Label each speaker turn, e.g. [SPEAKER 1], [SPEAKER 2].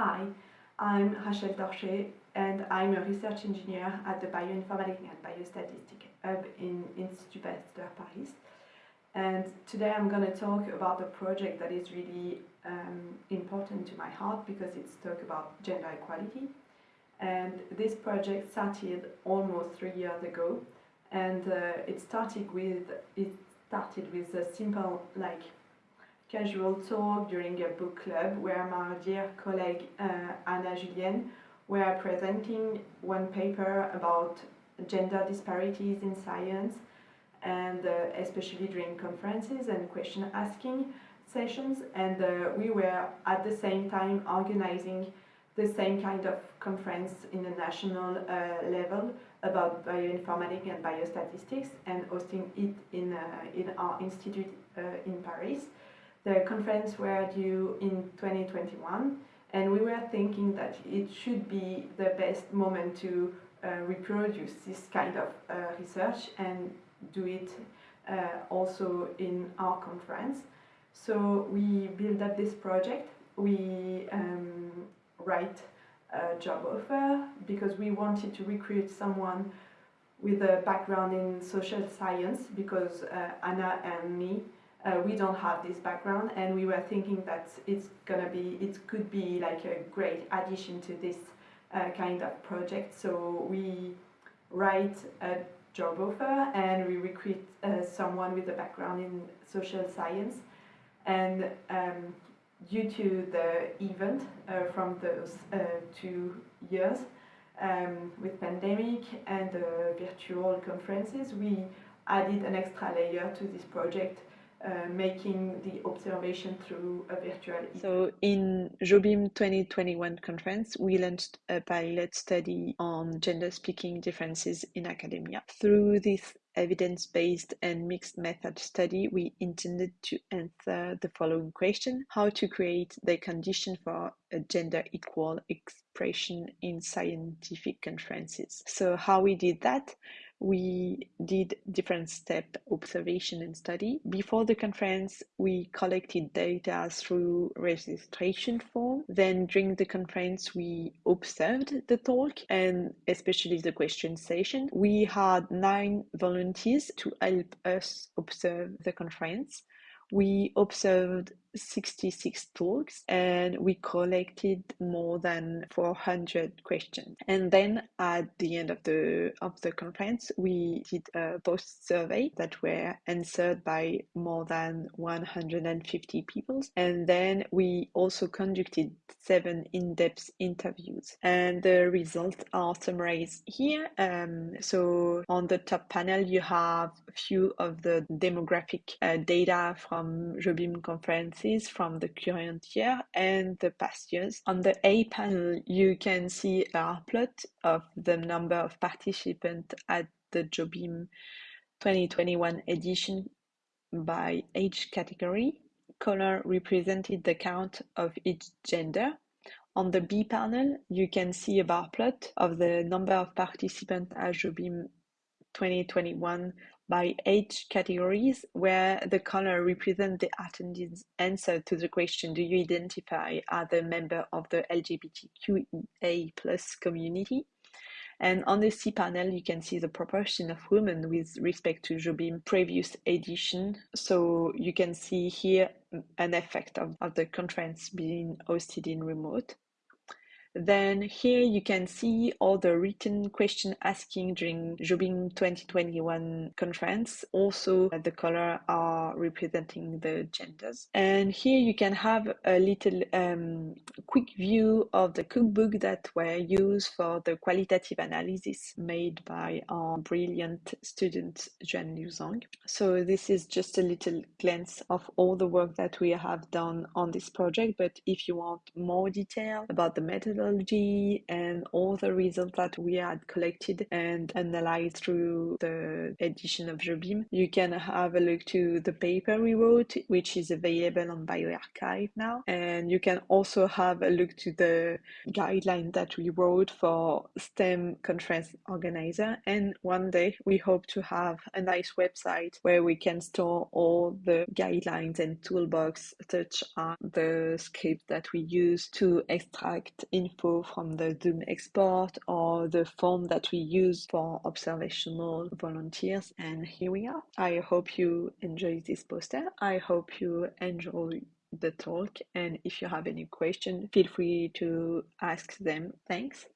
[SPEAKER 1] Hi, I'm Rachel Torchet and I'm a research engineer at the Bioinformatics and Biostatistics Hub in Institut Pasteur Paris. And today I'm going to talk about a project that is really um, important to my heart because it's talk about gender equality. And this project started almost three years ago and uh, it started with it started with a simple like casual talk during a book club where my dear colleague uh, Anna Julien were presenting one paper about gender disparities in science and uh, especially during conferences and question asking sessions and uh, we were at the same time organizing the same kind of conference in the national uh, level about bioinformatics and biostatistics and hosting it in, uh, in our institute uh, in Paris. The conference were due in 2021 and we were thinking that it should be the best moment to uh, reproduce this kind of uh, research and do it uh, also in our conference. So we build up this project, we um, write a job offer because we wanted to recruit someone with a background in social science because uh, Anna and me uh, we don't have this background and we were thinking that it's gonna be it could be like a great addition to this uh, kind of project. So we write a job offer and we recruit uh, someone with a background in social science. And um, due to the event uh, from those uh, two years um, with pandemic and virtual conferences we added an extra layer to this project uh, making the observation through a virtual.
[SPEAKER 2] So in JOBIM 2021 conference, we launched a pilot study on gender speaking differences in academia. Through this evidence-based and mixed method study, we intended to answer the following question, how to create the condition for a gender equal expression in scientific conferences. So how we did that? We did different step observation and study. Before the conference, we collected data through registration form. Then during the conference, we observed the talk and especially the question session. We had nine volunteers to help us observe the conference. We observed 66 talks and we collected more than 400 questions. And then at the end of the of the conference we did a post survey that were answered by more than 150 people. And then we also conducted seven in-depth interviews. And the results are summarized here. Um, so on the top panel you have a few of the demographic uh, data from Jobim conferences from the current year and the past years. On the A panel, you can see a plot of the number of participants at the Jobim 2021 edition by age category. Color represented the count of each gender. On the B panel, you can see a bar plot of the number of participants at Jobim 2021 by age categories where the color represents the attendees answer to the question do you identify as a member of the lgbtqa plus community and on the C panel, you can see the proportion of women with respect to Jobim previous edition. So you can see here an effect of, of the conference being hosted in remote. Then here you can see all the written question asking during Jobim 2021 conference. Also the color are representing the genders. And here you can have a little um, quick view of the cookbook that were used for the qualitative analysis made by our brilliant student Juan Liu Zhang. So this is just a little glance of all the work that we have done on this project. But if you want more detail about the methodology, methodology and all the results that we had collected and analyzed through the edition of JOBIM, you can have a look to the paper we wrote, which is available on bioRxiv now. And you can also have a look to the guideline that we wrote for STEM conference organizer. And one day we hope to have a nice website where we can store all the guidelines and toolbox such as the script that we use to extract info from the Zoom export or the form that we use for observational volunteers. And here we are. I hope you enjoy this poster. I hope you enjoy the talk. And if you have any question, feel free to ask them. Thanks.